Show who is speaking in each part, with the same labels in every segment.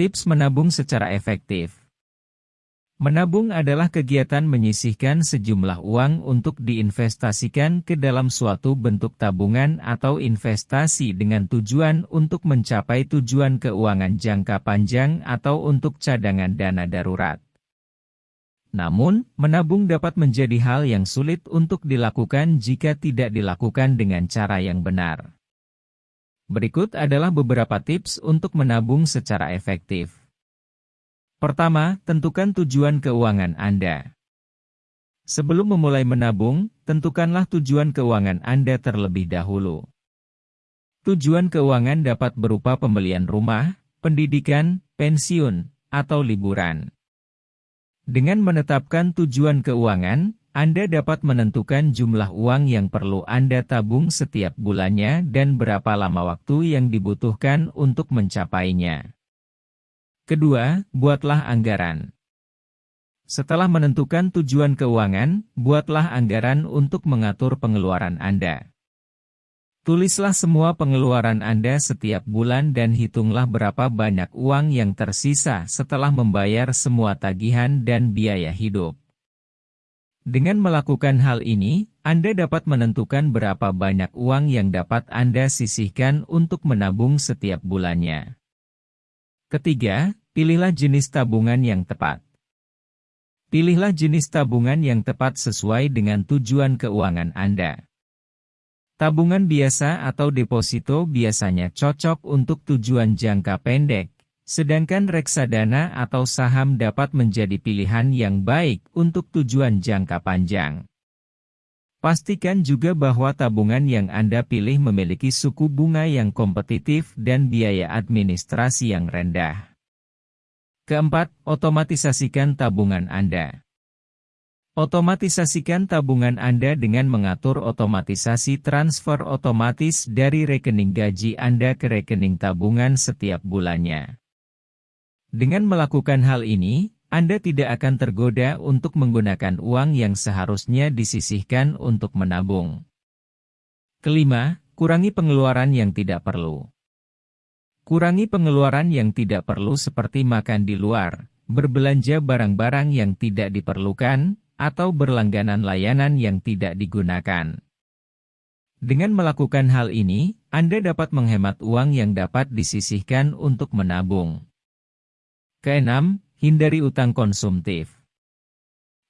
Speaker 1: Tips menabung secara efektif. Menabung adalah kegiatan menyisihkan sejumlah uang untuk diinvestasikan ke dalam suatu bentuk tabungan atau investasi dengan tujuan untuk mencapai tujuan keuangan jangka panjang atau untuk cadangan dana darurat. Namun, menabung dapat menjadi hal yang sulit untuk dilakukan jika tidak dilakukan dengan cara yang benar. Berikut adalah beberapa tips untuk menabung secara efektif. Pertama, tentukan tujuan keuangan Anda. Sebelum memulai menabung, tentukanlah tujuan keuangan Anda terlebih dahulu. Tujuan keuangan dapat berupa pembelian rumah, pendidikan, pensiun, atau liburan. Dengan menetapkan tujuan keuangan, Anda dapat menentukan jumlah uang yang perlu Anda tabung setiap bulannya dan berapa lama waktu yang dibutuhkan untuk mencapainya. Kedua, buatlah anggaran. Setelah menentukan tujuan keuangan, buatlah anggaran untuk mengatur pengeluaran Anda. Tulislah semua pengeluaran Anda setiap bulan dan hitunglah berapa banyak uang yang tersisa setelah membayar semua tagihan dan biaya hidup. Dengan melakukan hal ini, Anda dapat menentukan berapa banyak uang yang dapat Anda sisihkan untuk menabung setiap bulannya. Ketiga, Pilihlah jenis tabungan yang tepat. Pilihlah jenis tabungan yang tepat sesuai dengan tujuan keuangan Anda. Tabungan biasa atau deposito biasanya cocok untuk tujuan jangka pendek, sedangkan reksadana atau saham dapat menjadi pilihan yang baik untuk tujuan jangka panjang. Pastikan juga bahwa tabungan yang Anda pilih memiliki suku bunga yang kompetitif dan biaya administrasi yang rendah. Keempat, otomatisasikan tabungan Anda. Otomatisasikan tabungan Anda dengan mengatur otomatisasi transfer otomatis dari rekening gaji Anda ke rekening tabungan setiap bulannya. Dengan melakukan hal ini, Anda tidak akan tergoda untuk menggunakan uang yang seharusnya disisihkan untuk menabung. Kelima, kurangi pengeluaran yang tidak perlu. Kurangi pengeluaran yang tidak perlu seperti makan di luar, berbelanja barang-barang yang tidak diperlukan, atau berlangganan layanan yang tidak digunakan. Dengan melakukan hal ini, Anda dapat menghemat uang yang dapat disisihkan untuk menabung. Keenam, hindari utang konsumtif.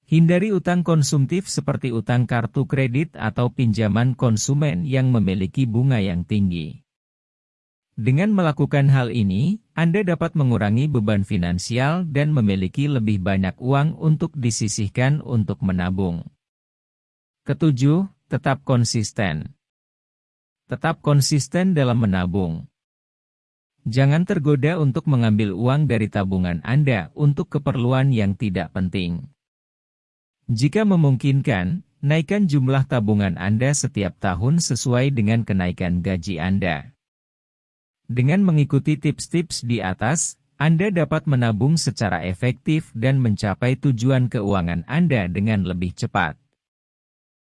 Speaker 1: Hindari utang konsumtif seperti utang kartu kredit atau pinjaman konsumen yang memiliki bunga yang tinggi. Dengan melakukan hal ini, Anda dapat mengurangi beban finansial dan memiliki lebih banyak uang untuk disisihkan untuk menabung. Ketujuh, tetap konsisten. Tetap konsisten dalam menabung. Jangan tergoda untuk mengambil uang dari tabungan Anda untuk keperluan yang tidak penting. Jika memungkinkan, naikkan jumlah tabungan Anda setiap tahun sesuai dengan kenaikan gaji Anda. Dengan mengikuti tips-tips di atas, Anda dapat menabung secara efektif dan mencapai tujuan keuangan Anda dengan lebih cepat.